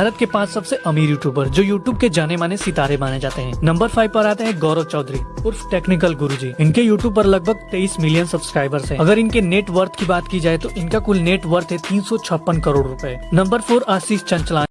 भारत के पाँच सबसे अमीर यूट्यूबर जो यूट्यूब के जाने माने सितारे माने जाते हैं। नंबर फाइव पर आते हैं गौरव चौधरी, उर्फ़ टेक्निकल गुरुजी। इनके यूट्यूब पर लगभग 23 मिलियन सब्सक्राइबर्स हैं। अगर इनके नेट वर्थ की बात की जाए तो इनका कुल नेट वर्थ है तीन सौ छप्पन करोड़ रूपए। नंबर फोर आशीष चंचला